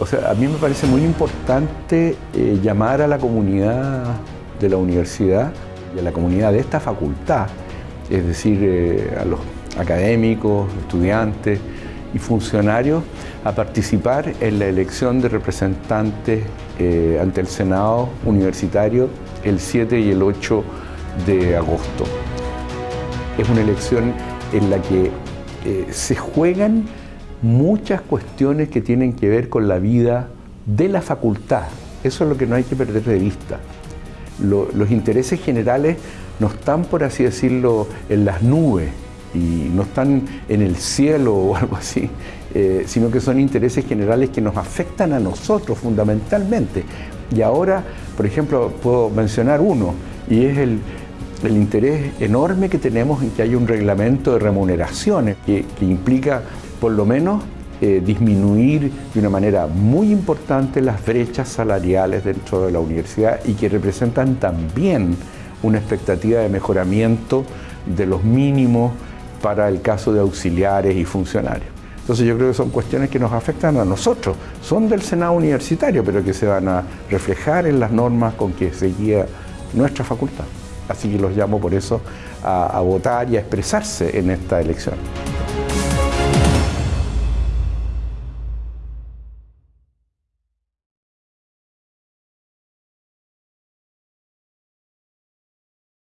O sea, a mí me parece muy importante eh, llamar a la comunidad de la universidad y a la comunidad de esta facultad, es decir, eh, a los académicos, estudiantes y funcionarios, a participar en la elección de representantes eh, ante el Senado Universitario el 7 y el 8 de agosto. Es una elección en la que se juegan muchas cuestiones que tienen que ver con la vida de la facultad. Eso es lo que no hay que perder de vista. los intereses generales no están, por así decirlo, en las nubes y no están en el cielo o algo así, eh, sino que son intereses generales que nos afectan a nosotros fundamentalmente. Y ahora, por ejemplo, puedo mencionar uno, y es el, interés enorme que tenemos en que haya un reglamento de remuneraciones que implica por lo menos eh, disminuir de una manera muy importante las brechas salariales dentro de la universidad y que representan también una expectativa de mejoramiento de los mínimos para el caso de auxiliares y funcionarios. Entonces yo creo que son cuestiones que nos afectan a nosotros, son del Senado Universitario, pero que se van a reflejar en las normas con que se guía nuestra facultad. Así que los llamo por eso a votar y a expresarse en esta elección.